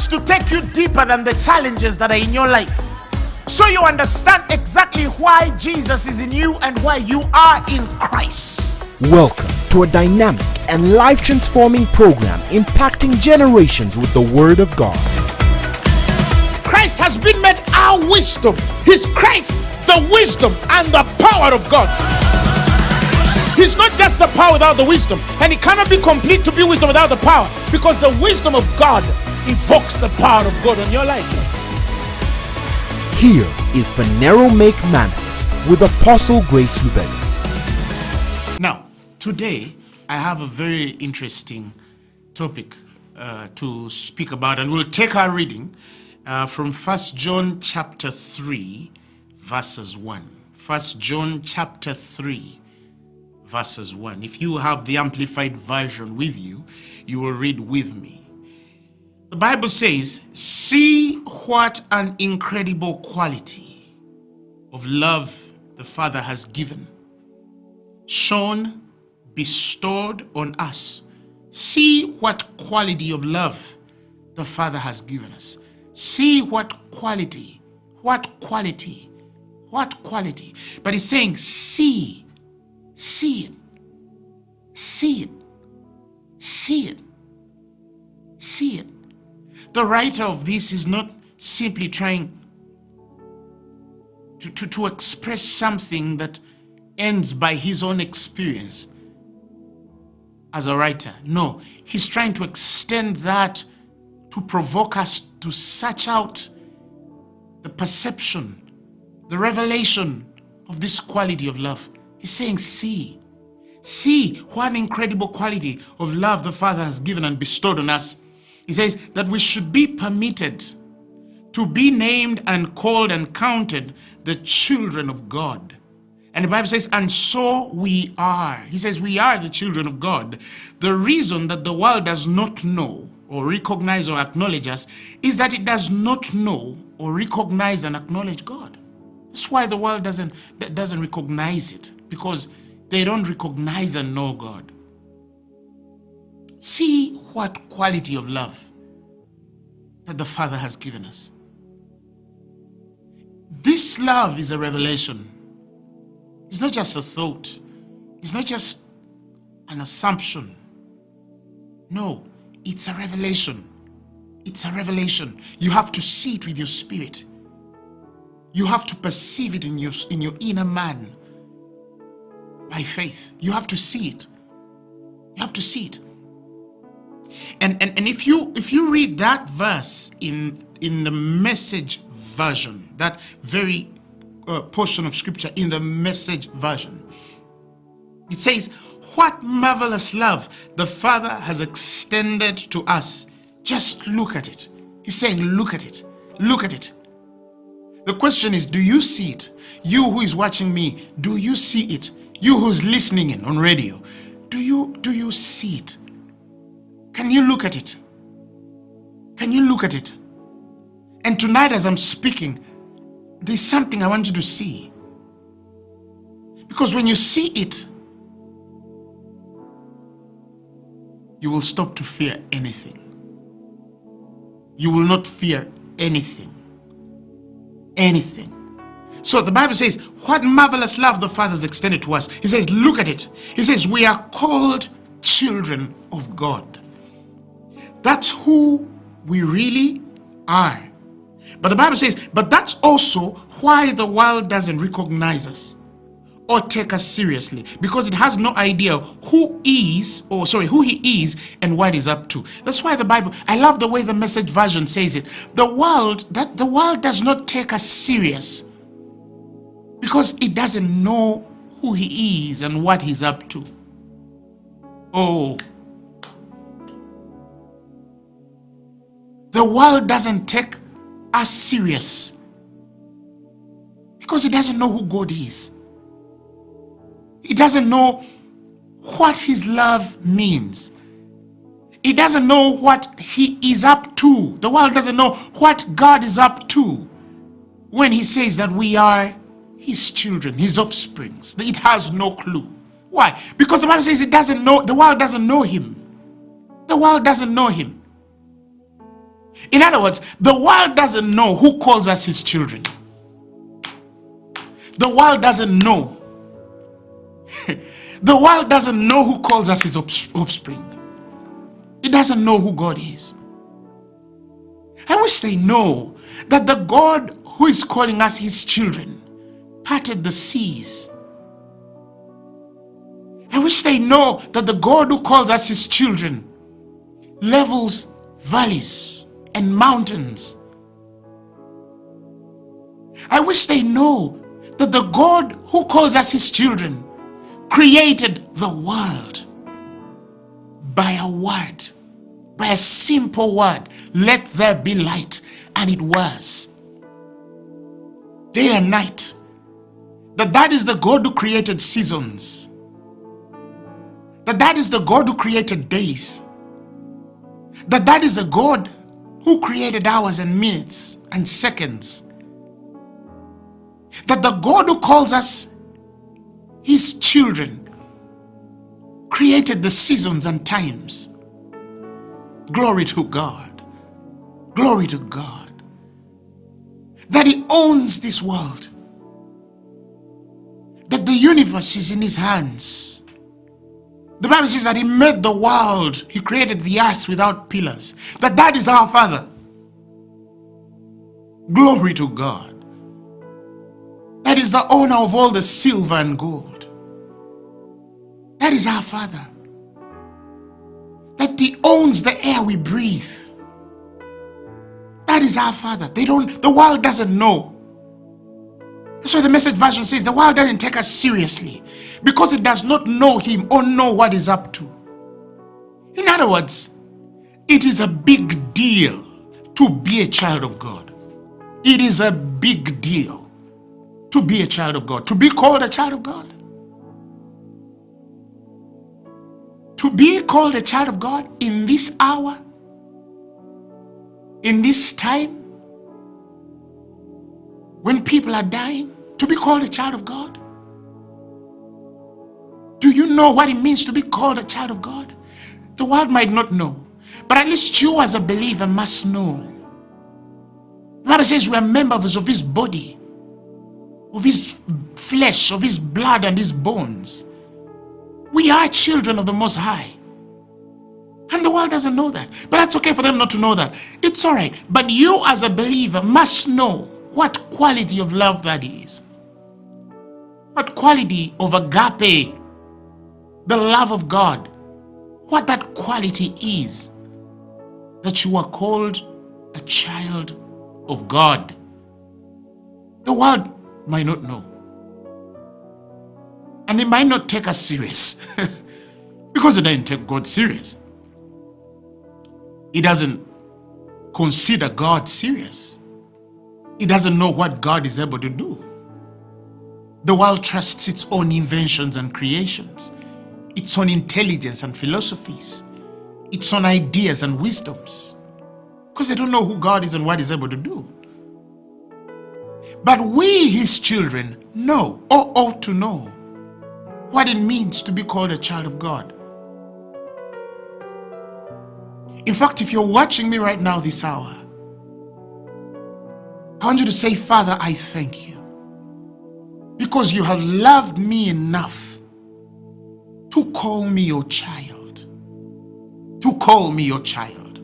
wants to take you deeper than the challenges that are in your life. So you understand exactly why Jesus is in you and why you are in Christ. Welcome to a dynamic and life transforming program impacting generations with the Word of God. Christ has been made our wisdom. He's Christ, the wisdom and the power of God. He's not just the power without the wisdom, and it cannot be complete to be wisdom without the power because the wisdom of God evokes the power of God on your life. Here is Phaneroo Make Manifest with Apostle Grace Lubega. Now, today I have a very interesting topic uh, to speak about, and we'll take our reading uh, from First John chapter 3, verses 1. First John chapter 3, verses 1. If you have the Amplified Version with you, you will read with me. The Bible says, See what an incredible quality of love the Father has given, shown, bestowed on us. See what quality of love the Father has given us. See what quality, what quality, what quality. But he's saying, See See it. See it. See it. See it. The writer of this is not simply trying to, to, to express something that ends by his own experience as a writer. No, he's trying to extend that to provoke us to search out the perception, the revelation of this quality of love. He's saying, see. See what an incredible quality of love the Father has given and bestowed on us. He says that we should be permitted to be named and called and counted the children of God. And the Bible says, and so we are. He says, we are the children of God. The reason that the world does not know or recognize or acknowledge us is that it does not know or recognize and acknowledge God. That's why the world doesn't, doesn't recognize it because they don't recognize and know God. See what quality of love that the Father has given us. This love is a revelation. It's not just a thought. It's not just an assumption. No, it's a revelation. It's a revelation. You have to see it with your spirit. You have to perceive it in your, in your inner man by faith. You have to see it. You have to see it. And, and, and if you if you read that verse in in the message version, that very uh, portion of scripture in the message version, it says, What marvelous love the Father has extended to us. Just look at it. He's saying, Look at it. Look at it. The question is, do you see it? You who is watching me, do you see it? You who's listening in on radio, do you do you see it? Can you look at it? Can you look at it? And tonight as I'm speaking, there's something I want you to see. Because when you see it, you will stop to fear anything. You will not fear anything. Anything. So the Bible says, what marvelous love the Father has extended to us. He says, look at it. He says, we are called children of God. That's who we really are. But the Bible says, but that's also why the world doesn't recognize us or take us seriously because it has no idea who is or sorry who he is and what he's up to that's why the bible i love the way the message version says it the world that the world does not take us serious because it doesn't know who he is and what he's up to. Oh. The world doesn't take us serious because it doesn't know who God is. It doesn't know what his love means. It doesn't know what he is up to. The world doesn't know what God is up to when he says that we are his children, his offsprings. It has no clue. Why? Because the Bible says it doesn't know, the world doesn't know him. The world doesn't know him. In other words, the world doesn't know who calls us his children. The world doesn't know. the world doesn't know who calls us his offspring. It doesn't know who God is. I wish they know that the God who is calling us his children parted the seas. I wish they know that the God who calls us his children levels valleys and mountains. I wish they know that the God who calls us his children created the world by a word, by a simple word. Let there be light. And it was. Day and night. That that is the God who created seasons. That that is the God who created days. That that is the God who created hours and minutes and seconds. That the God who calls us his children created the seasons and times. Glory to God. Glory to God. That he owns this world. That the universe is in his hands. The Bible says that he made the world. He created the earth without pillars. That that is our Father. Glory to God. That is the owner of all the silver and gold. That is our Father. That He owns the air we breathe. That is our Father. They don't, the world doesn't know. That's why the message version says the world doesn't take us seriously because it does not know Him or know what He's up to. In other words, it is a big deal to be a child of God. It is a big deal to be a child of God, to be called a child of God. To be called a child of God in this hour, in this time, when people are dying, to be called a child of God. Do you know what it means to be called a child of God? The world might not know, but at least you as a believer must know. The Bible says we are members of his body of his flesh, of his blood and his bones. We are children of the Most High. And the world doesn't know that. But that's okay for them not to know that. It's all right. But you as a believer must know what quality of love that is. What quality of agape, the love of God, what that quality is that you are called a child of God. The world might not know. And they might not take us serious because they didn't take God serious. He doesn't consider God serious. He doesn't know what God is able to do. The world trusts its own inventions and creations, its own intelligence and philosophies, its own ideas and wisdoms, because they don't know who God is and what He's able to do. But we, his children, know or ought to know what it means to be called a child of God. In fact, if you're watching me right now this hour, I want you to say, Father, I thank you. Because you have loved me enough to call me your child. To call me your child.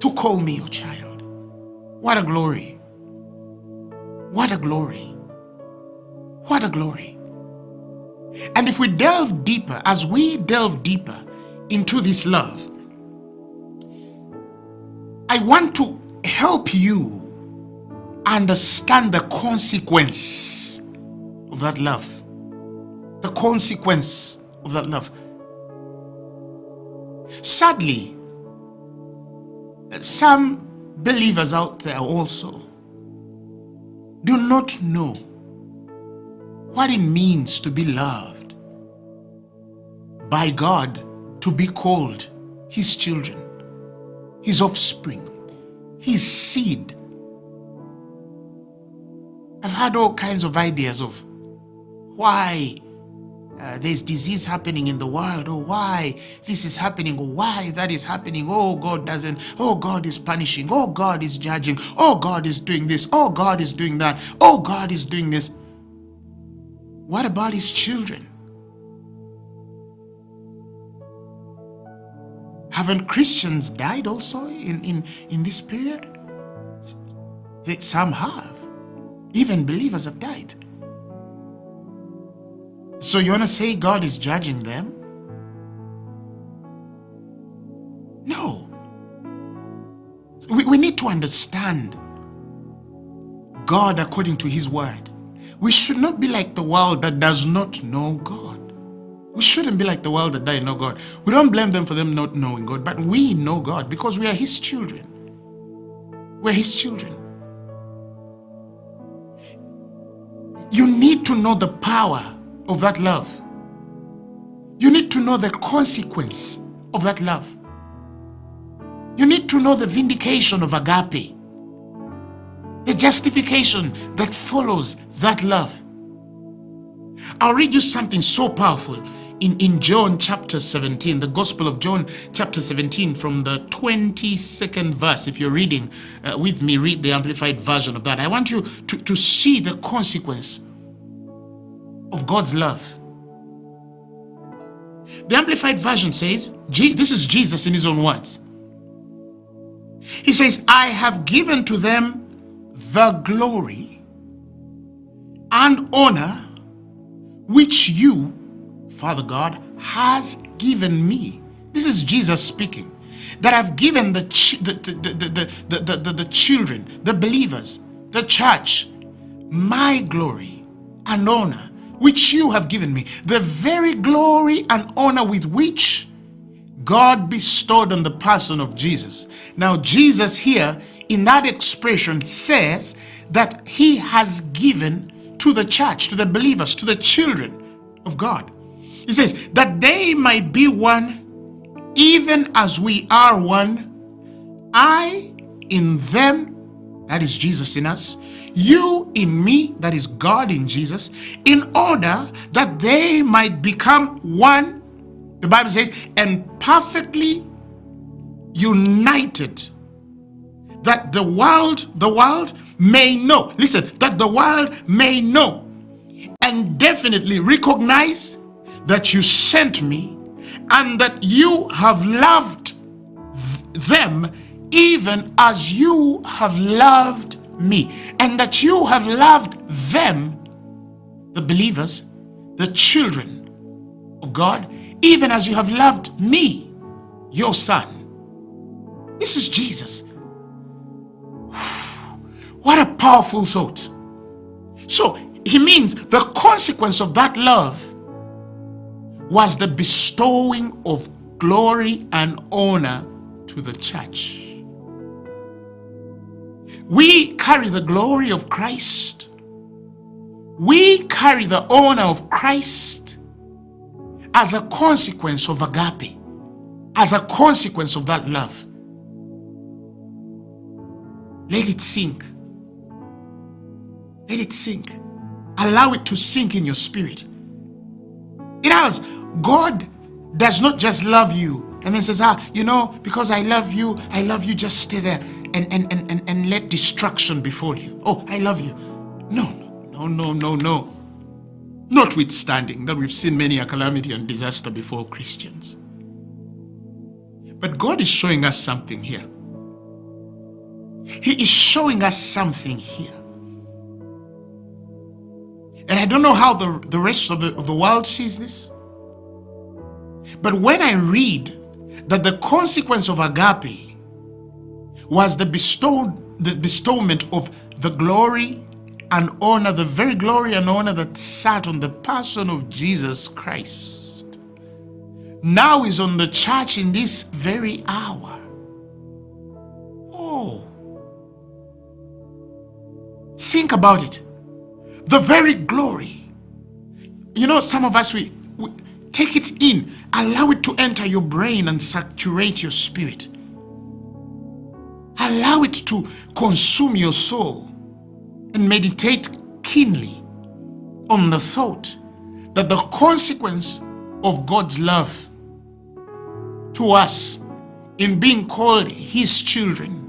To call me your child. What a glory. What a glory. What a glory. And if we delve deeper, as we delve deeper into this love, I want to help you understand the consequence of that love. The consequence of that love. Sadly, some believers out there also do not know what it means to be loved by God, to be called His children, His offspring, His seed. I've had all kinds of ideas of why uh, there's disease happening in the world. or why this is happening? or why that is happening? Oh, God doesn't. Oh, God is punishing. Oh, God is judging. Oh, God is doing this. Oh, God is doing that. Oh, God is doing this. What about his children? Haven't Christians died also in, in, in this period? Some have. Even believers have died. So you want to say God is judging them? No. We, we need to understand God according to his word. We should not be like the world that does not know God. We shouldn't be like the world that does not know God. We don't blame them for them not knowing God, but we know God because we are his children. We're his children. You need to know the power of that love. You need to know the consequence of that love. You need to know the vindication of agape, the justification that follows that love. I'll read you something so powerful in, in John chapter 17, the Gospel of John chapter 17, from the 22nd verse. If you're reading uh, with me, read the amplified version of that. I want you to, to see the consequence of God's love. The Amplified Version says, this is Jesus in his own words. He says, I have given to them the glory and honor which you, Father God, has given me. This is Jesus speaking. That I've given the, the, the, the, the, the, children, the believers, the church, my glory and honor which you have given me, the very glory and honor with which God bestowed on the person of Jesus. Now, Jesus here in that expression says that he has given to the church, to the believers, to the children of God. He says that they might be one even as we are one. I in them, that is Jesus in us, you in me, that is God in Jesus, in order that they might become one, the Bible says, and perfectly united, that the world, the world may know, listen, that the world may know and definitely recognize that you sent me and that you have loved them even as you have loved me, and that you have loved them, the believers, the children of God, even as you have loved me, your son. This is Jesus. What a powerful thought. So he means the consequence of that love was the bestowing of glory and honor to the church. We carry the glory of Christ. We carry the honor of Christ as a consequence of agape, as a consequence of that love. Let it sink. Let it sink. Allow it to sink in your spirit. It has. God does not just love you and then says, ah, you know, because I love you, I love you, just stay there and, and, and, and, and let destruction befall you. Oh, I love you. No, no, no, no, no. Notwithstanding that we've seen many a calamity and disaster before Christians. But God is showing us something here. He is showing us something here. And I don't know how the, the rest of the, of the world sees this. But when I read that the consequence of agape was the bestowed the bestowment of the glory and honor, the very glory and honor that sat on the person of Jesus Christ, now is on the church in this very hour. Oh. Think about it. The very glory. You know, some of us, we, we take it in, allow it to enter your brain and saturate your spirit. Allow it to consume your soul and meditate keenly on the thought that the consequence of God's love to us in being called his children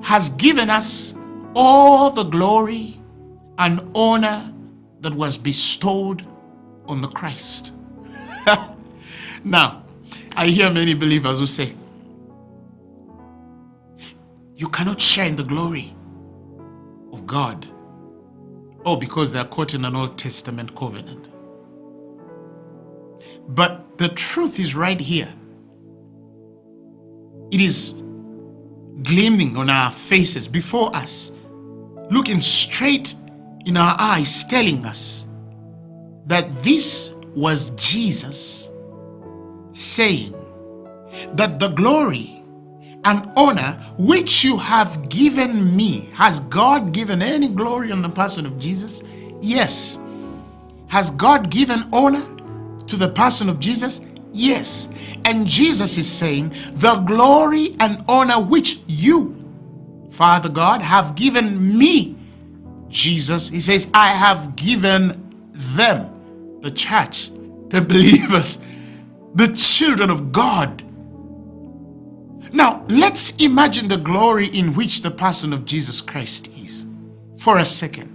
has given us all the glory and honor that was bestowed on the Christ. now, I hear many believers who say, you cannot share in the glory of God. Oh, because they are caught in an Old Testament covenant. But the truth is right here. It is gleaming on our faces before us, looking straight in our eyes, telling us that this was Jesus saying that the glory and honor which you have given me. Has God given any glory on the person of Jesus? Yes. Has God given honor to the person of Jesus? Yes. And Jesus is saying, the glory and honor which you, Father God, have given me. Jesus, he says, I have given them, the church, the believers, the children of God. Now, let's imagine the glory in which the person of Jesus Christ is for a second.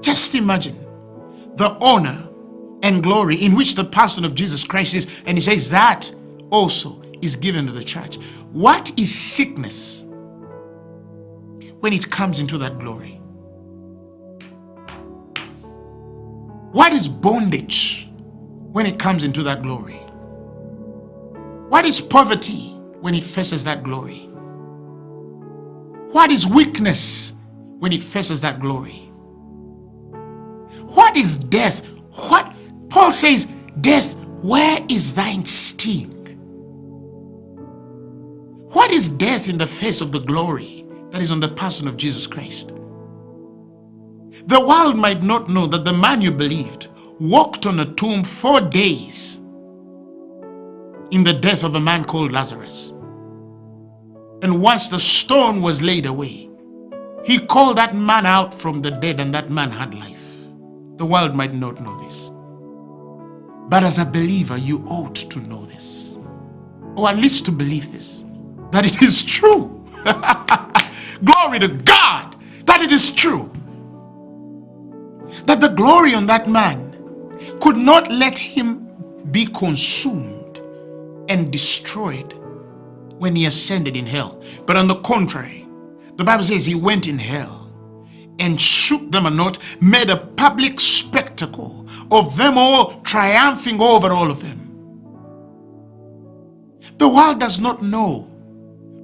Just imagine the honor and glory in which the person of Jesus Christ is. And he says that also is given to the church. What is sickness when it comes into that glory? What is bondage when it comes into that glory? What is poverty when it faces that glory? What is weakness when it faces that glory? What is death? What Paul says, Death, where is thine sting? What is death in the face of the glory that is on the person of Jesus Christ? The world might not know that the man you believed walked on a tomb four days in the death of a man called Lazarus. And once the stone was laid away, he called that man out from the dead and that man had life. The world might not know this. But as a believer, you ought to know this. Or at least to believe this. That it is true. glory to God. That it is true. That the glory on that man could not let him be consumed and destroyed when he ascended in hell. But on the contrary, the Bible says he went in hell and shook them a knot, made a public spectacle of them all, triumphing over all of them. The world does not know,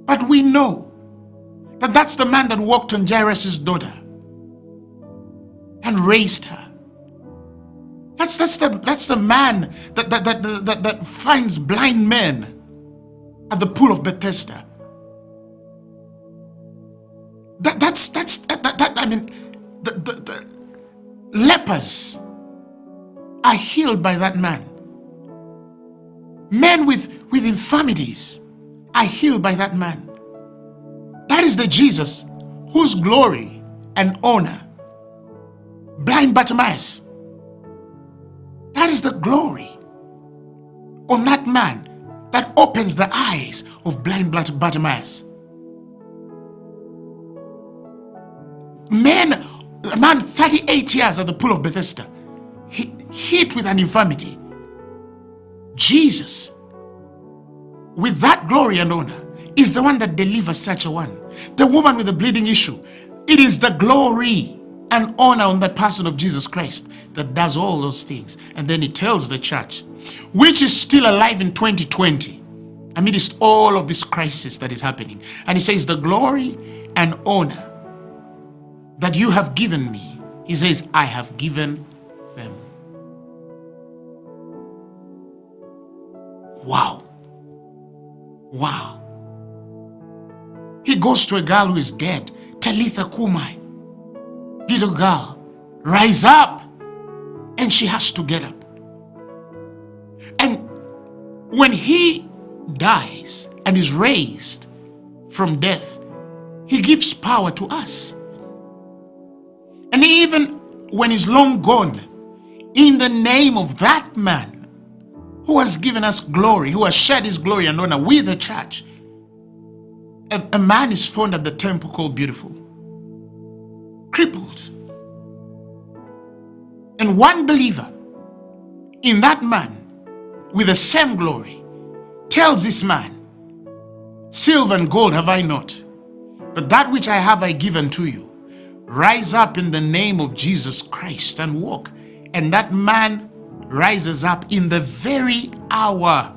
but we know that that's the man that walked on Jairus' daughter and raised her. That's, that's, the, that's the man that, that, that, that, that finds blind men at the pool of Bethesda. That, that's, that's, that, that, that I mean, the, the, the lepers are healed by that man. Men with, with infirmities are healed by that man. That is the Jesus whose glory and honor blind Bartimaeus that is the glory on that man that opens the eyes of blind Bartimaeus. Man, a man 38 years at the pool of Bethesda, hit with an infirmity. Jesus, with that glory and honor, is the one that delivers such a one. The woman with the bleeding issue, it is the glory and honor on the person of Jesus Christ that does all those things. And then he tells the church, which is still alive in 2020, amidst all of this crisis that is happening. And he says, the glory and honor that you have given me, he says, I have given them. Wow. Wow. He goes to a girl who is dead, Talitha cumi little girl, rise up. And she has to get up. And when he dies and is raised from death, he gives power to us. And even when he's long gone, in the name of that man who has given us glory, who has shared his glory and honor with the church, a, a man is found at the temple called Beautiful, crippled. And one believer in that man with the same glory tells this man, Silver and gold have I not, but that which I have I give unto you. Rise up in the name of Jesus Christ and walk. And that man rises up in the very hour.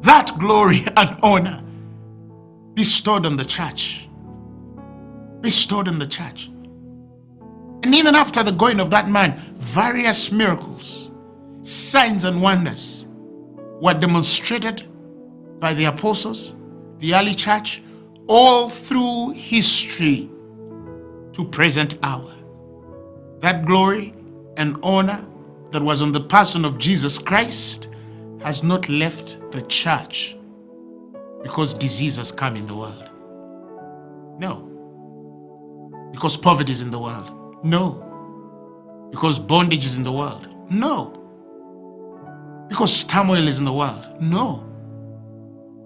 That glory and honor bestowed on the church. Bestowed on the church. And even after the going of that man, various miracles, signs and wonders were demonstrated by the apostles, the early church, all through history to present hour. That glory and honor that was on the person of Jesus Christ has not left the church because disease has come in the world. No. Because poverty is in the world. No. Because bondage is in the world. No. Because turmoil is in the world. No.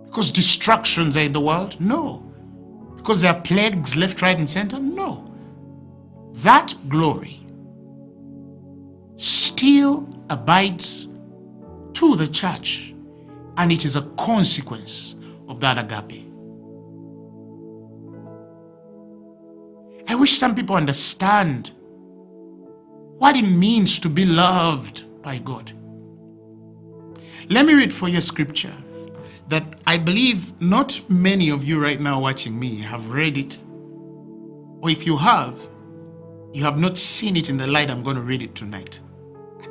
Because distractions are in the world. No. Because there are plagues left, right, and center. No. That glory still abides to the church and it is a consequence of that agape. I wish some people understand what it means to be loved by God. Let me read for you a scripture that I believe not many of you right now watching me have read it. Or if you have, you have not seen it in the light I'm going to read it tonight.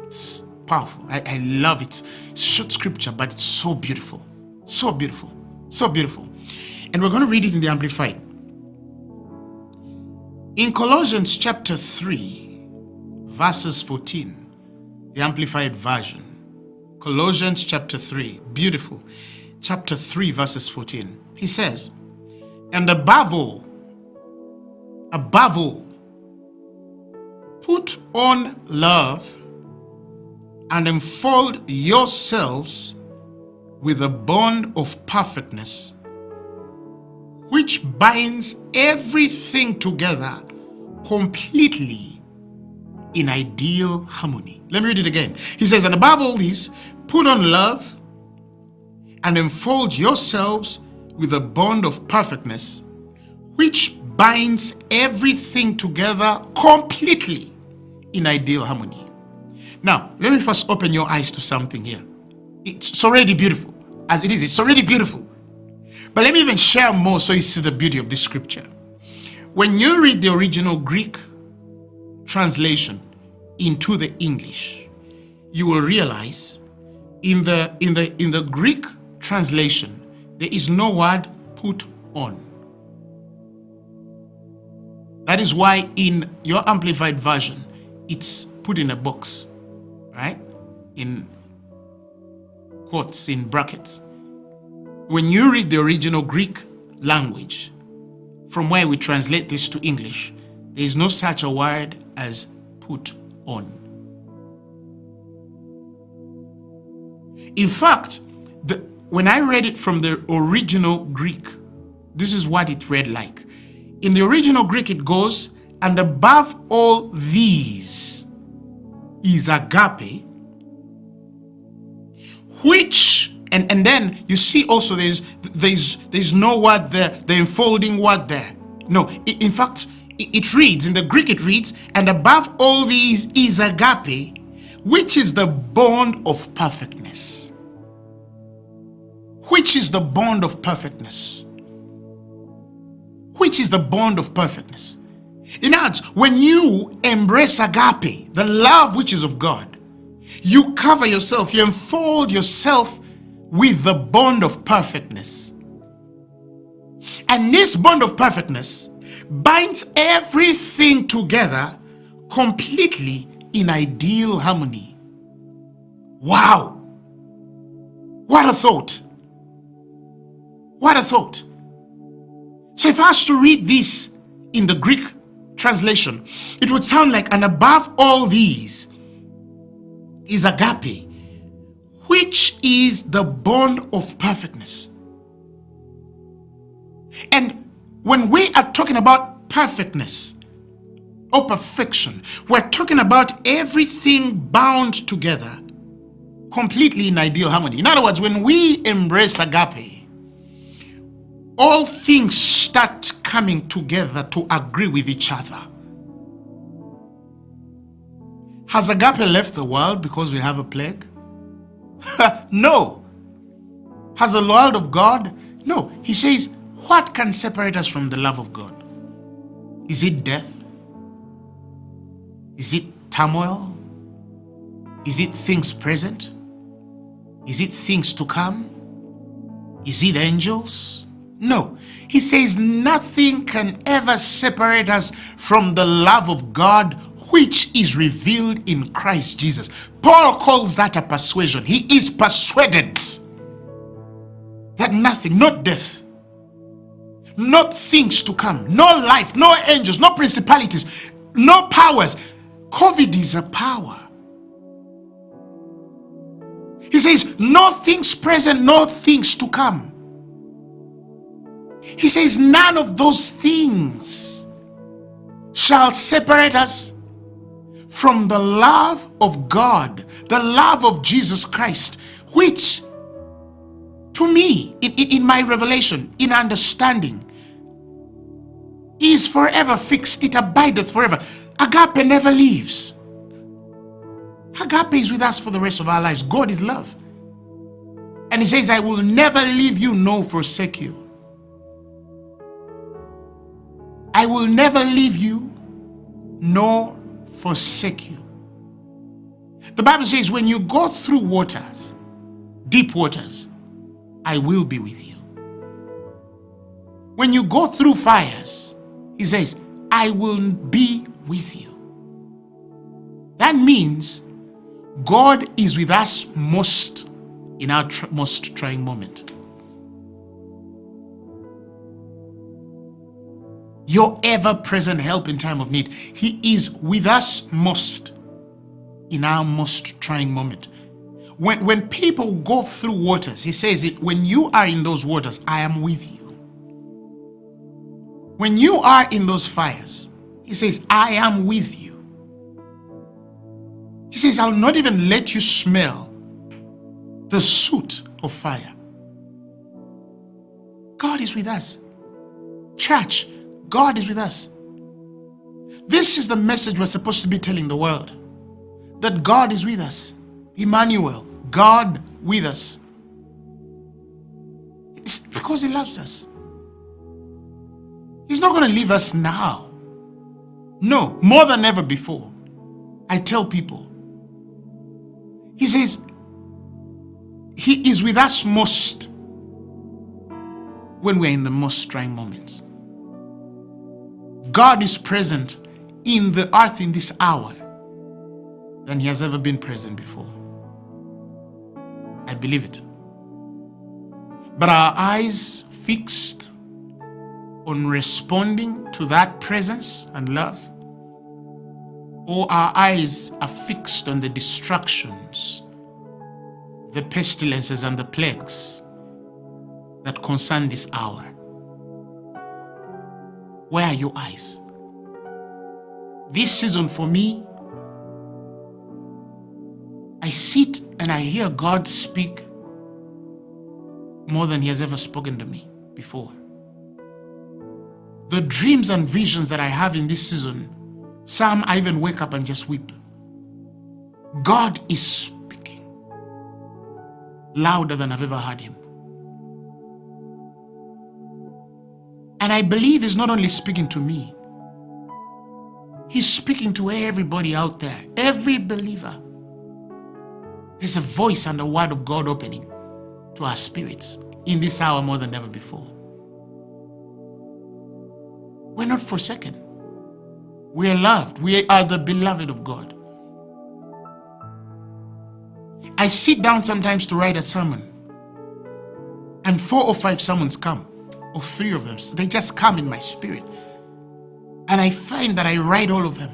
It's powerful. I, I love it. Short scripture, but it's so beautiful. So beautiful. So beautiful. And we're going to read it in the Amplified. In Colossians chapter 3, verses 14, the Amplified Version. Colossians chapter 3, beautiful. Chapter 3, verses 14. He says, And above all, above all, put on love and enfold yourselves with a bond of perfectness which binds everything together completely in ideal harmony. Let me read it again. He says, And above all this, put on love and enfold yourselves with a bond of perfectness, which binds everything together completely in ideal harmony. Now, let me first open your eyes to something here. It's already beautiful. As it is, it's already beautiful. But let me even share more so you see the beauty of this scripture. When you read the original Greek translation into the English, you will realize in the in the in the Greek translation there is no word put on. That is why in your amplified version it's put in a box, right? In quotes, in brackets. When you read the original Greek language, from where we translate this to English, there is no such a word as put on. In fact, the, when I read it from the original Greek, this is what it read like. In the original Greek, it goes, and above all these is agape, which and and then you see also there's there's there's no word there. The enfolding word there. No in fact it reads in the greek it reads and above all these is agape which is the bond of perfectness. Which is the bond of perfectness? Which is the bond of perfectness? In other when you embrace agape the love which is of god you cover yourself you enfold yourself with the bond of perfectness. And this bond of perfectness binds everything together completely in ideal harmony. Wow! What a thought! What a thought! So if I was to read this in the Greek translation, it would sound like, and above all these is agape, which is the bond of perfectness. And when we are talking about perfectness or perfection, we're talking about everything bound together completely in ideal harmony. In other words, when we embrace agape, all things start coming together to agree with each other. Has agape left the world because we have a plague? no. Has the world of God? No. He says, what can separate us from the love of God? Is it death? Is it turmoil? Is it things present? Is it things to come? Is it angels? No. He says nothing can ever separate us from the love of God which is revealed in Christ Jesus. Paul calls that a persuasion. He is persuaded that nothing, not death, not things to come, no life, no angels, no principalities, no powers. COVID is a power. He says, no things present, no things to come. He says, none of those things shall separate us from the love of God, the love of Jesus Christ, which to me, in, in, my revelation, in understanding, is forever fixed. It abideth forever. Agape never leaves. Agape is with us for the rest of our lives. God is love. And he says, I will never leave you nor forsake you. I will never leave you nor forsake you. The Bible says, when you go through waters, deep waters, I will be with you. When you go through fires, he says, I will be with you. That means God is with us most in our tr most trying moment. Your ever-present help in time of need. He is with us most in our most trying moment. When, when people go through waters, he says it, when you are in those waters, I am with you. When you are in those fires, he says, I am with you. He says, I'll not even let you smell the soot of fire. God is with us. Church, God is with us. This is the message we're supposed to be telling the world. That God is with us. Emmanuel, God with us. It's because he loves us. He's not going to leave us now. No, more than ever before. I tell people. He says, He is with us most when we're in the most trying moments. God is present in the earth in this hour than He has ever been present before. I believe it. But our eyes fixed on responding to that presence and love? Or our eyes are fixed on the destructions, the pestilences and the plagues that concern this hour? Where are your eyes? This season for me, I sit and I hear God speak more than he has ever spoken to me before the dreams and visions that I have in this season, some I even wake up and just weep. God is speaking louder than I've ever heard him. And I believe he's not only speaking to me, he's speaking to everybody out there, every believer. There's a voice and a word of God opening to our spirits in this hour more than ever before. We're not forsaken. We are loved. We are the beloved of God. I sit down sometimes to write a sermon, and four or five sermons come, or three of them. They just come in my spirit. And I find that I write all of them.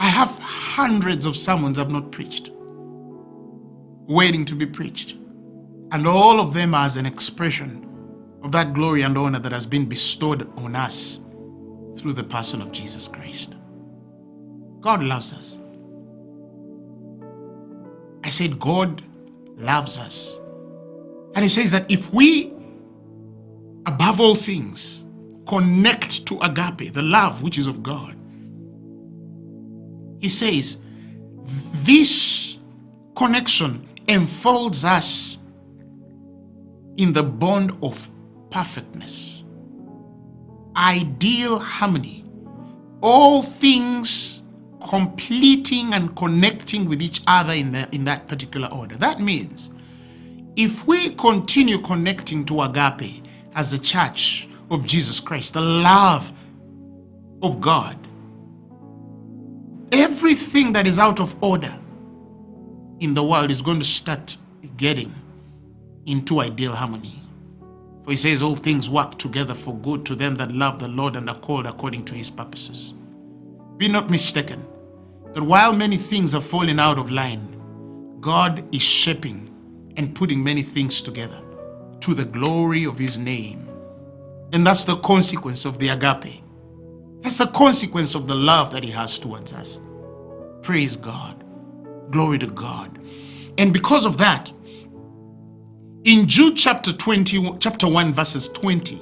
I have hundreds of sermons I've not preached, waiting to be preached. And all of them as an expression of that glory and honor that has been bestowed on us through the person of Jesus Christ. God loves us. I said, God loves us. And He says that if we, above all things, connect to agape, the love which is of God, He says, this connection enfolds us in the bond of perfectness, ideal harmony, all things completing and connecting with each other in, the, in that particular order. That means if we continue connecting to agape as the church of Jesus Christ, the love of God, everything that is out of order in the world is going to start getting into ideal harmony. For he says, All things work together for good to them that love the Lord and are called according to his purposes. Be not mistaken that while many things are falling out of line, God is shaping and putting many things together to the glory of his name. And that's the consequence of the agape. That's the consequence of the love that he has towards us. Praise God. Glory to God. And because of that, in Jude chapter 20, chapter 1, verses 20,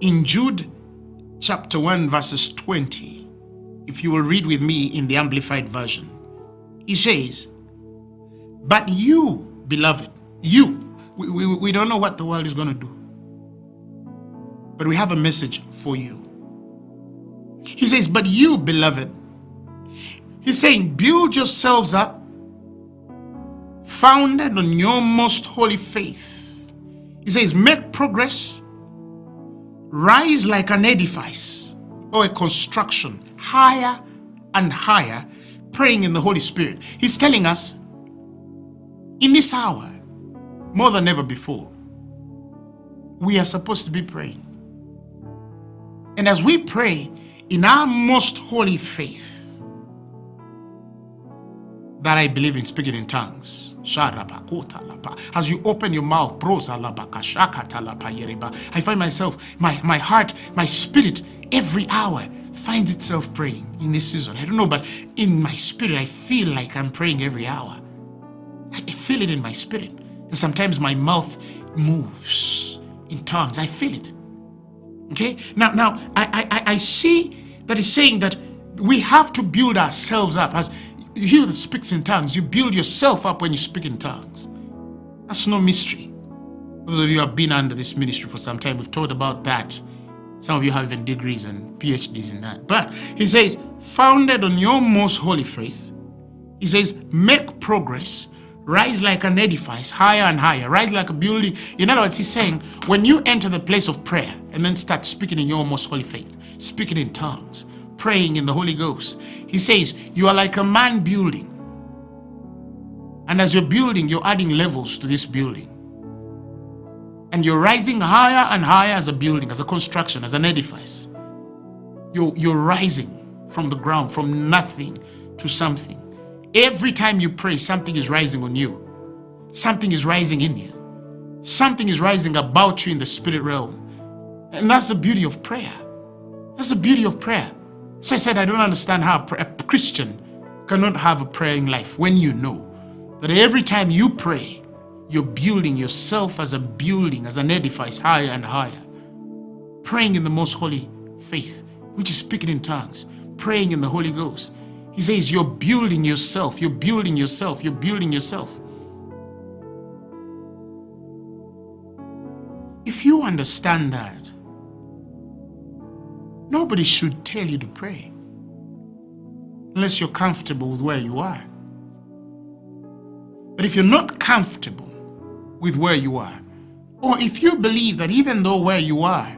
in Jude chapter 1, verses 20, if you will read with me in the Amplified Version, he says, But you, beloved, you, we, we, we don't know what the world is going to do, but we have a message for you. He says, But you, beloved, he's saying, build yourselves up, founded on your most holy faith he says, make progress, rise like an edifice or a construction, higher and higher, praying in the Holy Spirit. He's telling us in this hour, more than ever before, we are supposed to be praying. And as we pray in our most holy faith, that I believe in speaking in tongues, as you open your mouth, I find myself, my, my heart, my spirit, every hour finds itself praying in this season. I don't know, but in my spirit, I feel like I'm praying every hour. I feel it in my spirit. And sometimes my mouth moves in tongues. I feel it. Okay? Now, now I, I, I see that it's saying that we have to build ourselves up as he that speaks in tongues, you build yourself up when you speak in tongues. That's no mystery. Those of you who have been under this ministry for some time, we've talked about that. Some of you have even degrees and PhDs in that. But he says, founded on your most holy faith, he says, make progress, rise like an edifice, higher and higher, rise like a building. In other words, he's saying, when you enter the place of prayer and then start speaking in your most holy faith, speaking in tongues, praying in the Holy Ghost. He says, you are like a man building. And as you're building, you're adding levels to this building. And you're rising higher and higher as a building, as a construction, as an edifice. You're, you're rising from the ground, from nothing to something. Every time you pray, something is rising on you. Something is rising in you. Something is rising about you in the spirit realm. And that's the beauty of prayer. That's the beauty of prayer. So I said, I don't understand how a Christian cannot have a praying life when you know that every time you pray, you're building yourself as a building, as an edifice higher and higher. Praying in the most holy faith, which is speaking in tongues, praying in the Holy Ghost. He says, You're building yourself, you're building yourself, you're building yourself. If you understand that, Nobody should tell you to pray unless you're comfortable with where you are. But if you're not comfortable with where you are, or if you believe that even though where you are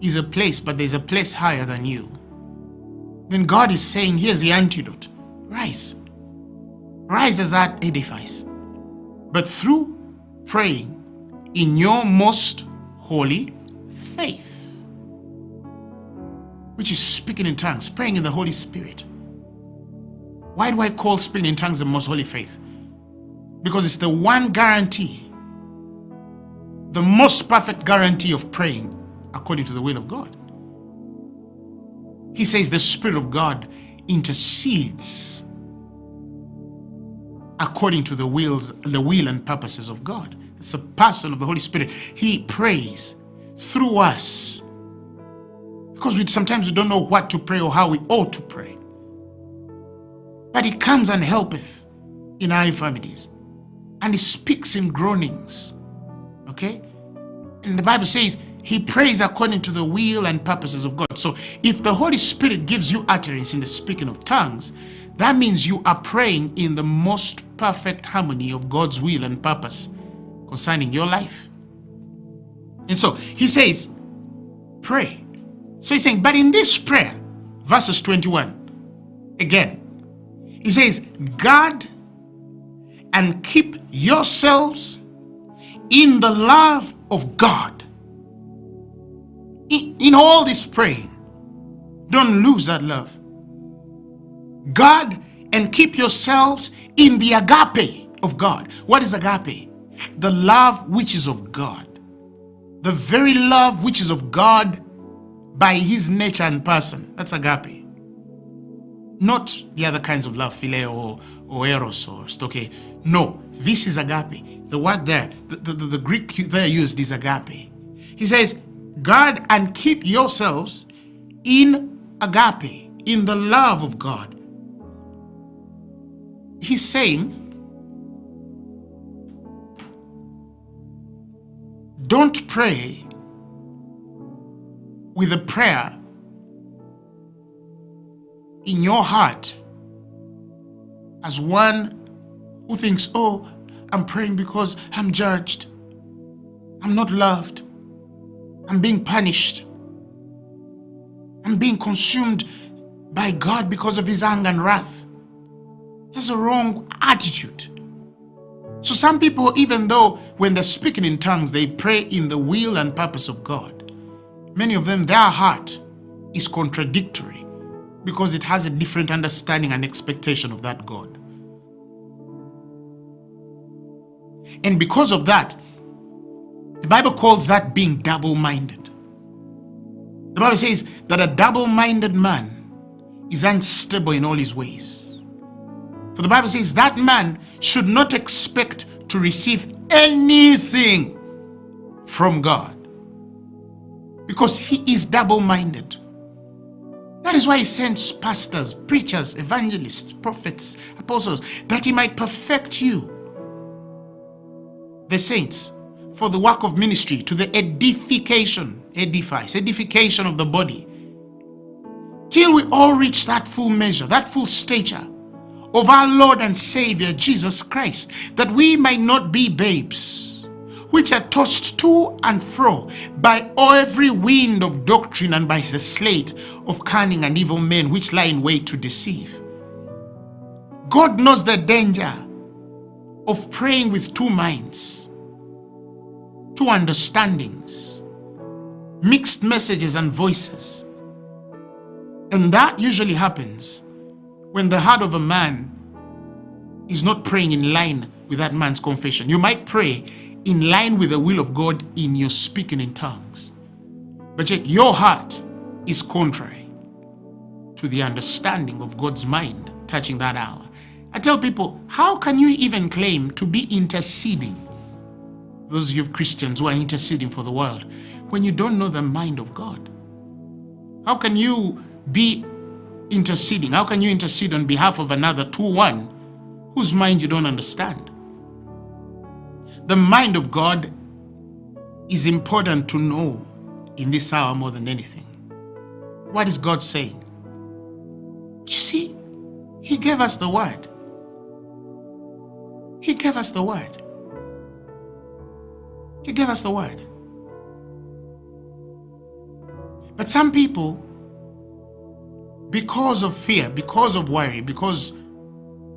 is a place, but there's a place higher than you, then God is saying, here's the antidote. Rise. Rise as that edifice. But through praying in your most holy faith. which is speaking in tongues, praying in the Holy Spirit. Why do I call speaking in tongues the most holy faith? Because it's the one guarantee, the most perfect guarantee of praying according to the will of God. He says the Spirit of God intercedes according to the wills, the will and purposes of God. It's a person of the Holy Spirit. He prays through us because we sometimes we don't know what to pray or how we ought to pray. But he comes and helpeth in our infirmities and he speaks in groanings. Okay? And the Bible says he prays according to the will and purposes of God. So if the Holy Spirit gives you utterance in the speaking of tongues, that means you are praying in the most perfect harmony of God's will and purpose concerning your life. And so he says, pray. So he's saying, but in this prayer, verses 21, again, he says, guard and keep yourselves in the love of God in all this praying, don't lose that love. God and keep yourselves in the agape of God. What is agape? The love which is of God. The very love which is of God by his nature and person. That's agape. Not the other kinds of love, phileo or, or eros or storge. No, this is agape. The word there, the, the, the Greek there used is agape. He says, God and keep yourselves in agape, in the love of God. He's saying, don't pray with a prayer in your heart as one who thinks, oh, I'm praying because I'm judged. I'm not loved. I'm being punished. I'm being consumed by God because of his anger and wrath. That's a wrong attitude. So some people, even though when they're speaking in tongues, they pray in the will and purpose of God. Many of them, their heart is contradictory because it has a different understanding and expectation of that God. And because of that, the Bible calls that being double-minded. The Bible says that a double-minded man is unstable in all his ways. For the Bible says that man should not expect to receive anything from God because he is double-minded. That is why he sends pastors, preachers, evangelists, prophets, apostles, that he might perfect you, the saints, for the work of ministry to the edification, edifies, edification of the body. Till we all reach that full measure, that full stature of our Lord and Savior Jesus Christ, that we might not be babes, which are tossed to and fro by every wind of doctrine and by the sleight of cunning and evil men which lie in wait to deceive. God knows the danger of praying with two minds two understandings, mixed messages and voices. And that usually happens when the heart of a man is not praying in line with that man's confession. You might pray in line with the will of God in your speaking in tongues. But yet your heart is contrary to the understanding of God's mind touching that hour. I tell people, how can you even claim to be interceding those of you Christians who are interceding for the world, when you don't know the mind of God? How can you be interceding? How can you intercede on behalf of another to one whose mind you don't understand? The mind of God is important to know in this hour more than anything. What is God saying? You see, He gave us the word. He gave us the word. He gave us the word. But some people, because of fear, because of worry, because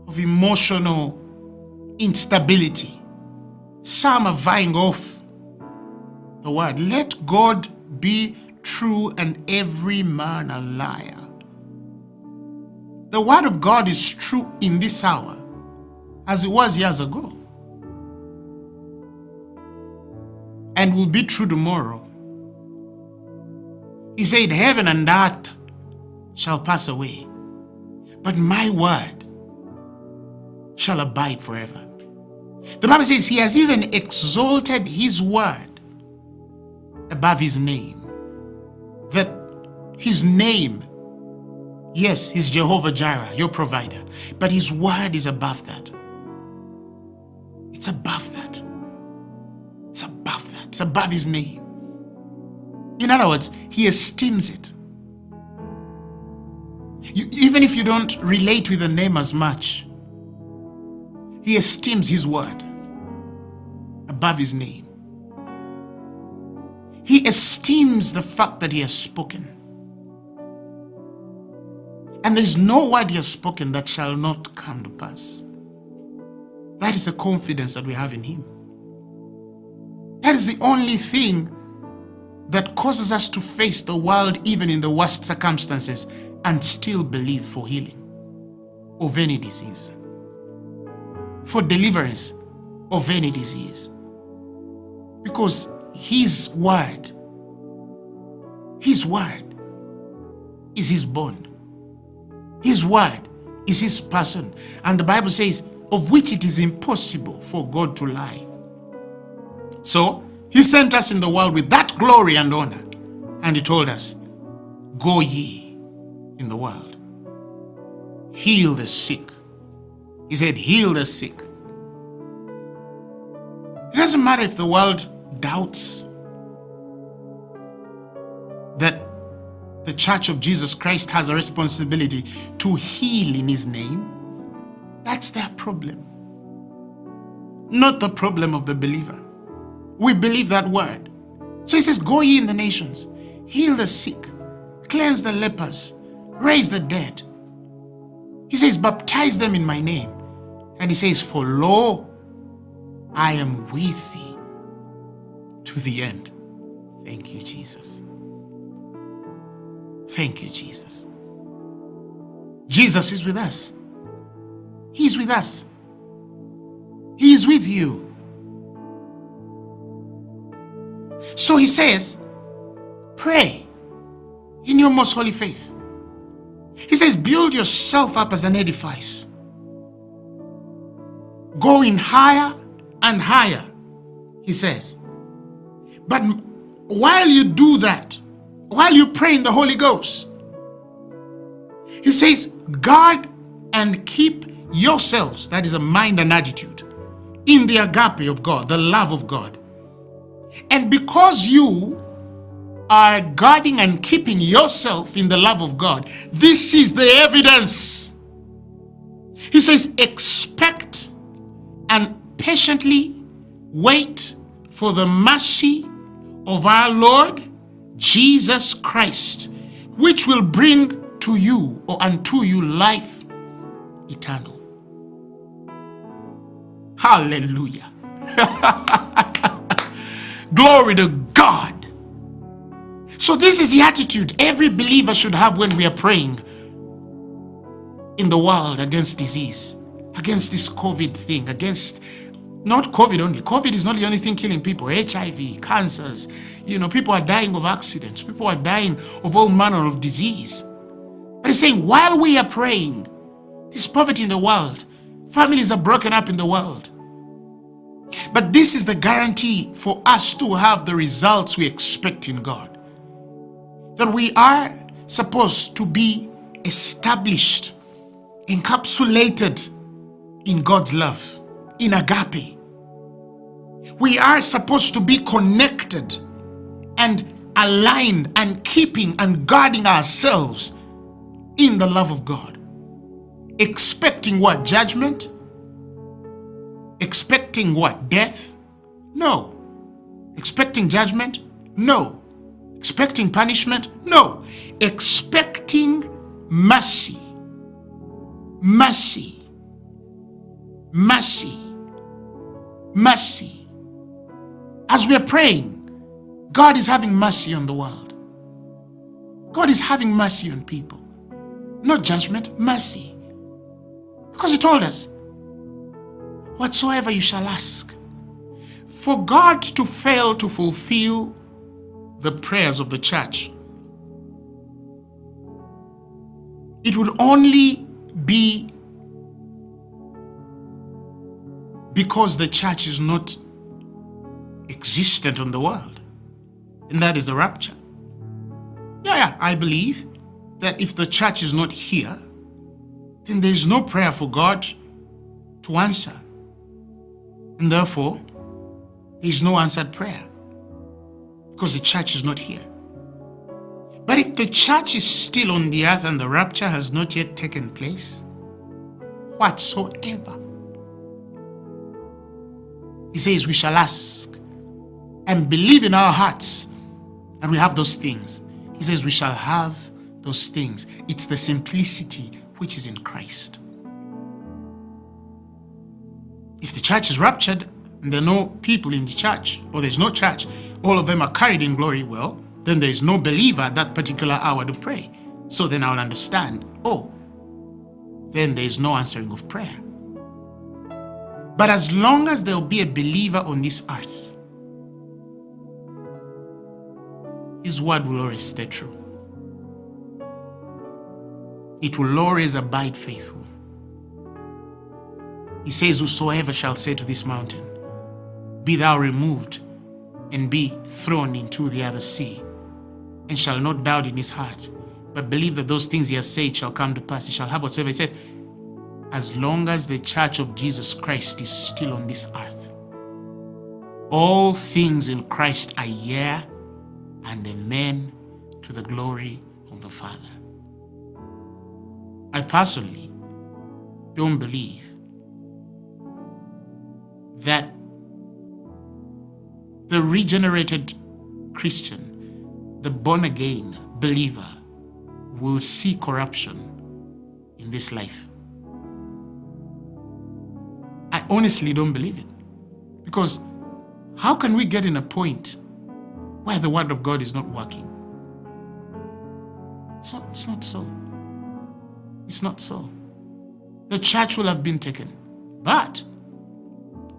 of emotional instability, some are vying off the word. Let God be true and every man a liar. The word of God is true in this hour as it was years ago. And will be true tomorrow. He said, Heaven and earth shall pass away, but my word shall abide forever. The Bible says he has even exalted his word above his name. That his name, yes, is Jehovah Jireh, your provider, but his word is above that. It's above that. It's above his name. In other words, he esteems it. You, even if you don't relate with the name as much, he esteems his word above his name. He esteems the fact that he has spoken. And there is no word he has spoken that shall not come to pass. That is the confidence that we have in him. That is the only thing that causes us to face the world even in the worst circumstances and still believe for healing of any disease for deliverance of any disease. Because His word, His word is His bond. His word is His person. And the Bible says, of which it is impossible for God to lie. So, He sent us in the world with that glory and honor. And He told us, Go ye in the world, heal the sick, he said, heal the sick. It doesn't matter if the world doubts that the Church of Jesus Christ has a responsibility to heal in His name. That's their problem. Not the problem of the believer. We believe that word. So He says, Go ye in the nations, heal the sick, cleanse the lepers, raise the dead. He says, Baptize them in my name. And he says, For lo, I am with thee to the end. Thank you, Jesus. Thank you, Jesus. Jesus is with us. He is with us. He is with you. So he says, pray in your most holy faith. He says, build yourself up as an edifice going higher and higher, he says. But while you do that, while you pray in the Holy Ghost, he says, guard and keep yourselves, that is a mind and attitude, in the agape of God, the love of God. And because you are guarding and keeping yourself in the love of God, this is the evidence. He says, expect and patiently wait for the mercy of our Lord Jesus Christ, which will bring to you or unto you life eternal. Hallelujah. Glory to God. So, this is the attitude every believer should have when we are praying in the world against disease against this COVID thing, against not COVID only. COVID is not the only thing killing people. HIV, cancers, you know, people are dying of accidents. People are dying of all manner of disease. But he's saying, while we are praying, there's poverty in the world. Families are broken up in the world. But this is the guarantee for us to have the results we expect in God. That we are supposed to be established, encapsulated in God's love, in agape. We are supposed to be connected and aligned and keeping and guarding ourselves in the love of God. Expecting what? Judgment? Expecting what? Death? No. Expecting judgment? No. Expecting punishment? No. Expecting mercy. Mercy mercy. Mercy. As we are praying, God is having mercy on the world. God is having mercy on people. Not judgment, mercy. Because he told us, whatsoever you shall ask. For God to fail to fulfill the prayers of the church, it would only be because the church is not existent on the world. And that is the rapture. Yeah, yeah, I believe that if the church is not here, then there is no prayer for God to answer. And therefore, there is no answered prayer because the church is not here. But if the church is still on the earth and the rapture has not yet taken place, whatsoever, he says, we shall ask and believe in our hearts and we have those things. He says, we shall have those things. It's the simplicity which is in Christ. If the church is raptured and there are no people in the church, or there's no church, all of them are carried in glory, well, then there is no believer at that particular hour to pray. So then I'll understand, oh, then there is no answering of prayer. But as long as there will be a believer on this earth, his word will always stay true. It will always abide faithful. He says, Whosoever shall say to this mountain, Be thou removed and be thrown into the other sea, and shall not doubt in his heart, but believe that those things he has said shall come to pass. He shall have whatsoever he said, as long as the church of Jesus Christ is still on this earth. All things in Christ are yea and amen to the glory of the Father. I personally don't believe that the regenerated Christian, the born again believer, will see corruption in this life. I honestly don't believe it. Because how can we get in a point where the word of God is not working? It's not, it's not so. It's not so. The church will have been taken. But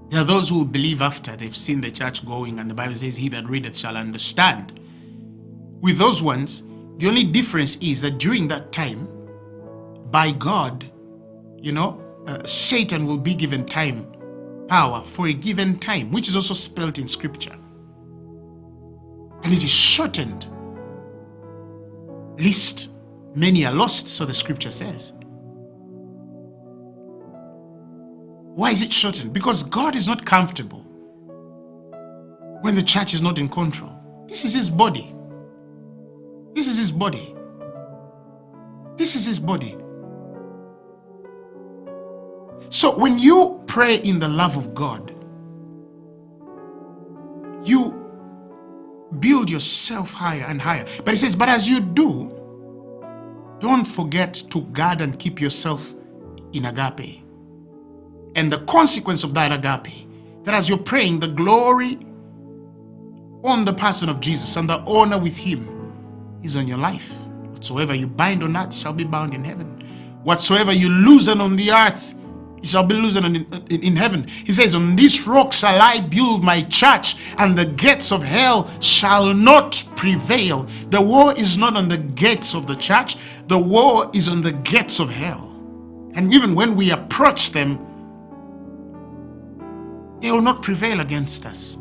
there are those who believe after they've seen the church going, and the Bible says, He that readeth shall understand. With those ones, the only difference is that during that time, by God, you know, uh, Satan will be given time, power for a given time, which is also spelled in scripture. And it is shortened, lest many are lost, so the scripture says. Why is it shortened? Because God is not comfortable when the church is not in control. This is his body. This is his body. This is his body. So when you pray in the love of God, you build yourself higher and higher. But he says, but as you do, don't forget to guard and keep yourself in agape. And the consequence of that agape, that as you're praying, the glory on the person of Jesus and the honor with him is on your life. Whatsoever you bind on earth shall be bound in heaven. Whatsoever you loosen on the earth shall be loosened in, in, in, heaven. He says, On this rock shall I build my church, and the gates of hell shall not prevail. The war is not on the gates of the church, the war is on the gates of hell. And even when we approach them, they will not prevail against us.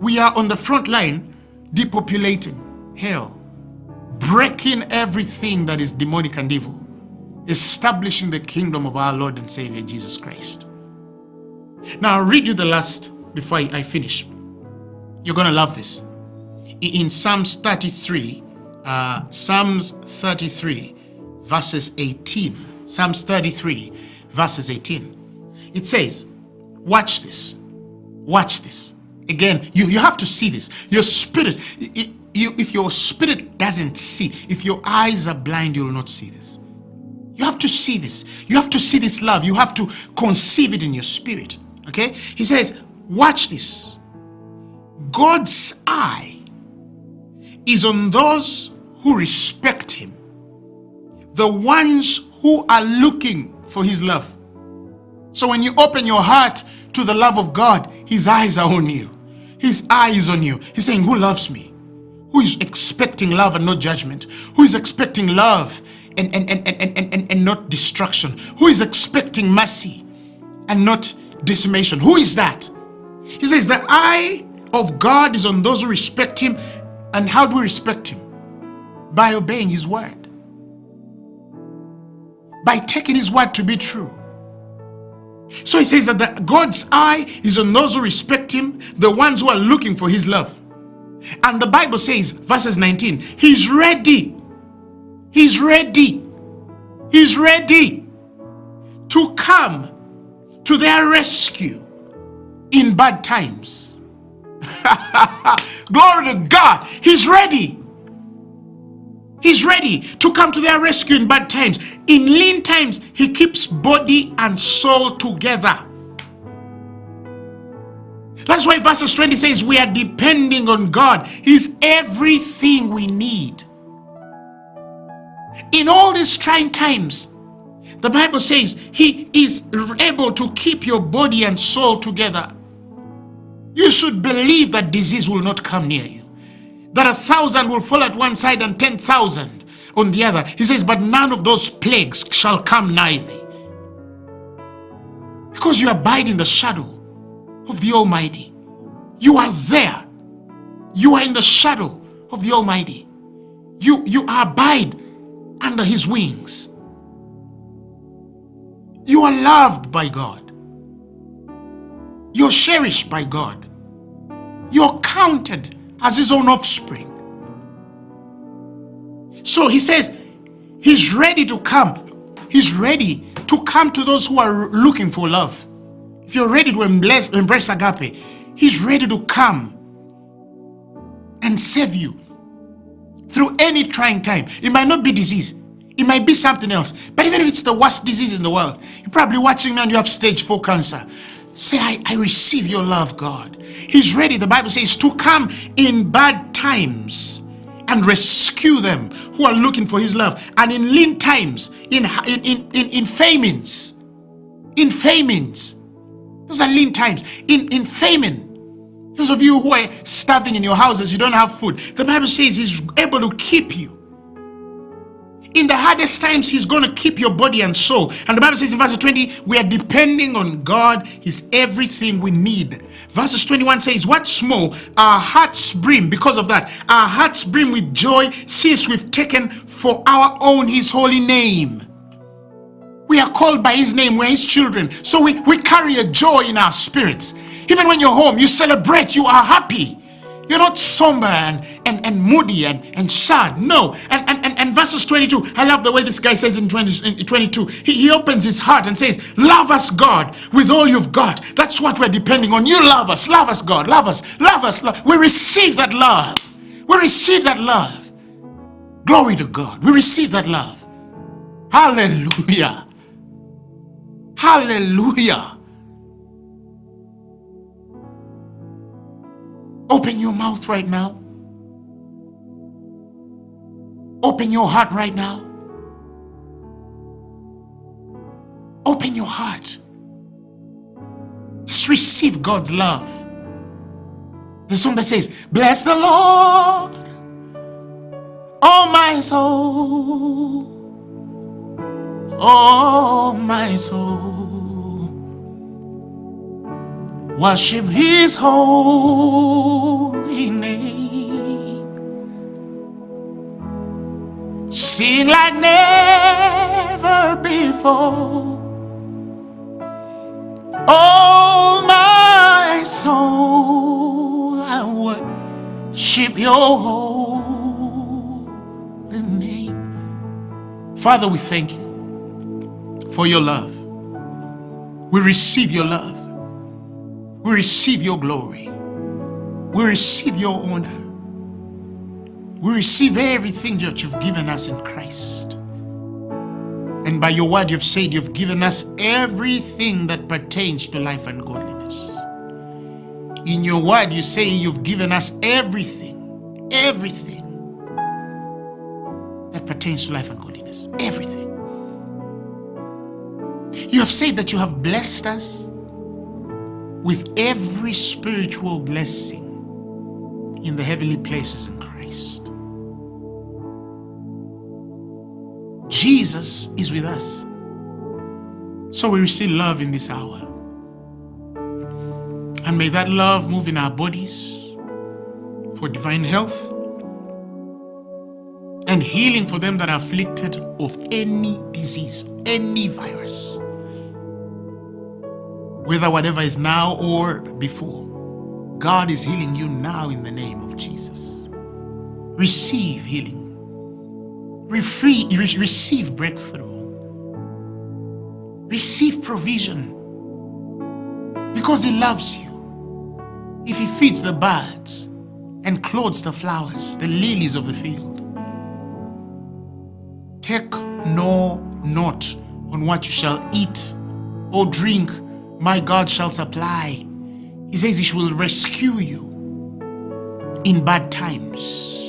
We are on the front line depopulating hell, breaking everything that is demonic and evil, establishing the kingdom of our Lord and Savior Jesus Christ. Now, I'll read you the last before I finish. You're going to love this. In Psalms 33, uh, Psalms 33, verses 18. Psalms 33, verses 18. It says, Watch this. Watch this. Again, you, you have to see this. Your spirit, it, you, if your spirit doesn't see, if your eyes are blind, you will not see this. You have to see this. You have to see this love. You have to conceive it in your spirit. Okay? He says, watch this. God's eye is on those who respect him, the ones who are looking for his love. So when you open your heart to the love of God, his eyes are on you. His eyes on you. He's saying, who loves me? Who is expecting love and not judgment? Who is expecting love and, and, and, and, and, and, and not destruction? Who is expecting mercy and not decimation? Who is that? He says, the eye of God is on those who respect him. And how do we respect him? By obeying his word. By taking his word to be true. So he says that the, God's eye is on those who respect him, the ones who are looking for his love. And the Bible says, verses 19, he's ready. He's ready. He's ready to come to their rescue in bad times. Glory to God. He's ready. He's ready to come to their rescue in bad times. In lean times, he keeps body and soul together. That's why verses 20 says we are depending on God. He's everything we need. In all these trying times, the Bible says he is able to keep your body and soul together. You should believe that disease will not come near you that a thousand will fall at one side and ten thousand on the other. He says, but none of those plagues shall come nigh thee. Because you abide in the shadow of the Almighty. You are there. You are in the shadow of the Almighty. You, you abide under His wings. You are loved by God. You're cherished by God. You're counted as his own offspring. So he says, he's ready to come. He's ready to come to those who are looking for love. If you're ready to embrace, embrace agape, he's ready to come and save you through any trying time. It might not be disease. It might be something else. But even if it's the worst disease in the world, you're probably watching me and you have stage 4 cancer. Say, I, I receive your love, God. He's ready, the Bible says, to come in bad times and rescue them who are looking for his love. And in lean times, in, in, in, in, in famines, in famines, those are lean times, in, in famine, those of you who are starving in your houses, you don't have food. The Bible says he's able to keep you in the hardest times, He's going to keep your body and soul. And the Bible says in verse 20, we are depending on God. He's everything we need. Verses 21 says, What's more, our hearts brim because of that. Our hearts brim with joy since we've taken for our own His holy name. We are called by His name, we're His children. So we, we carry a joy in our spirits. Even when you're home, you celebrate, you are happy. You're not somber and, and, and moody and, and sad. No. And, and, and, and verses 22, I love the way this guy says in, 20, in 22. He, he opens his heart and says, Love us, God, with all you've got. That's what we're depending on. You love us. Love us, God. Love us. Love us. Love. We receive that love. We receive that love. Glory to God. We receive that love. Hallelujah. Hallelujah. Open your mouth right now. Open your heart right now. Open your heart. Just receive God's love. The song that says, Bless the Lord, oh my soul, oh my soul. Worship his holy name. Sing like never before. Oh, my soul, I worship your holy name. Father, we thank you for your love. We receive your love. We receive your glory. We receive your honor. We receive everything that you've given us in Christ. And by your word, you've said you've given us everything that pertains to life and godliness. In your word, you say you've given us everything, everything that pertains to life and godliness. Everything. You have said that you have blessed us with every spiritual blessing in the heavenly places in Christ. Jesus is with us. So we receive love in this hour. And may that love move in our bodies for divine health and healing for them that are afflicted of any disease, any virus, whether whatever is now or before. God is healing you now in the name of Jesus. Receive healing. Refree, re- receive breakthrough. Receive provision. Because He loves you. If He feeds the birds and clothes the flowers, the lilies of the field, take no note on what you shall eat or drink. My God shall supply. He says He will rescue you in bad times.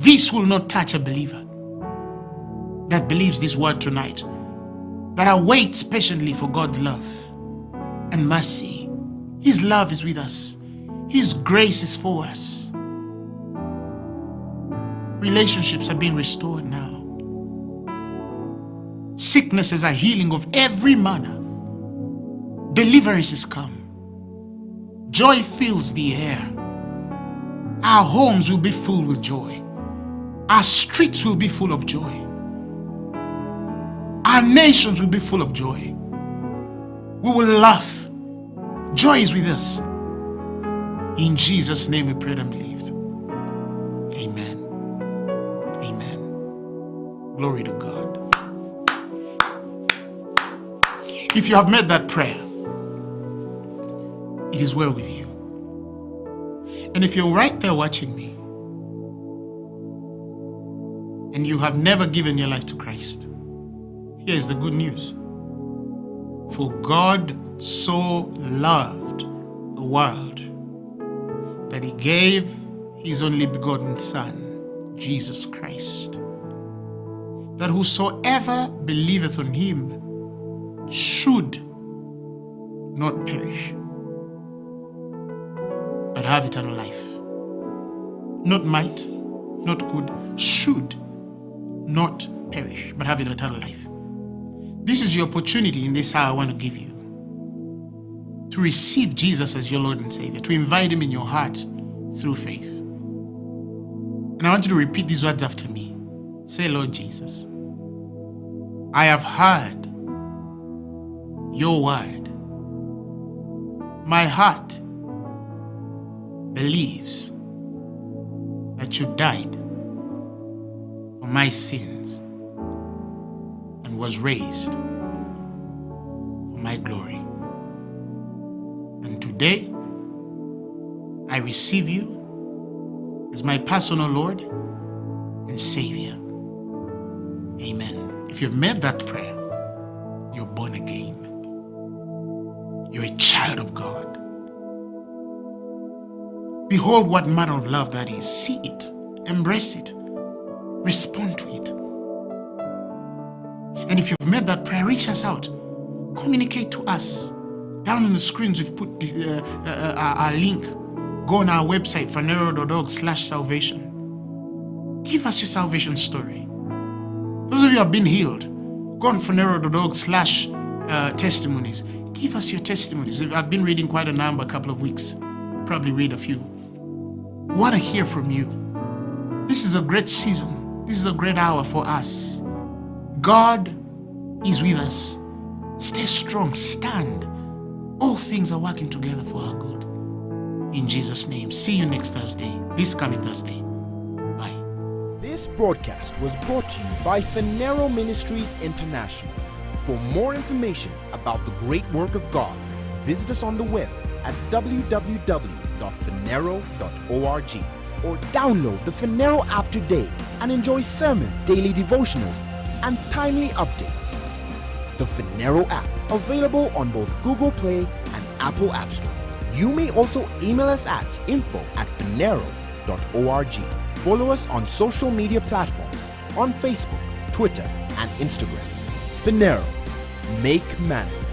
This will not touch a believer that believes this word tonight, that awaits patiently for God's love and mercy. His love is with us, His grace is for us. Relationships are being restored now. Sicknesses are healing of every manner. Deliverance is come. Joy fills the air. Our homes will be full with joy. Our streets will be full of joy. Our nations will be full of joy. We will laugh. Joy is with us. In Jesus' name we prayed and believed. Amen. Amen. Glory to God. If you have made that prayer, it is well with you. And if you're right there watching me, and you have never given your life to Christ, here is the good news. For God so loved the world that he gave his only begotten Son, Jesus Christ, that whosoever believeth on him should not perish, but have eternal life. Not might, not could, should not perish, but have eternal life. This is your opportunity in this hour I want to give you to receive Jesus as your Lord and Savior, to invite Him in your heart through faith. And I want you to repeat these words after me. Say, Lord Jesus, I have heard your word. My heart believes that you died for my sins and was raised for my glory. And today, I receive you as my personal Lord and Savior. Amen. If you've made that prayer, you're born again. You're a child of God. Behold what manner of love that is. See it, embrace it, respond to it. And if you've made that prayer, reach us out. Communicate to us. Down on the screens, we've put uh, uh, uh, our link. Go on our website, phaneroo.org slash salvation. Give us your salvation story. Those of you who have been healed, go on phaneroo.org slash uh, testimonies. Give us your testimonies. I've been reading quite a number a couple of weeks. Probably read a few. Want to hear from you. This is a great season. This is a great hour for us. God is with us. Stay strong, stand. All things are working together for our good. In Jesus' name. See you next Thursday, this coming Thursday. Bye. This broadcast was brought to you by Phaneroo Ministries International. For more information about the great work of God, visit us on the web at www.phaneroo.org or download the Phaneroo app today and enjoy sermons, daily devotionals, and timely updates. The Phaneroo app, available on both Google Play and Apple App Store. You may also email us at info at phaneroo.org. Follow us on social media platforms on Facebook, Twitter, and Instagram. Phaneroo, make manifest.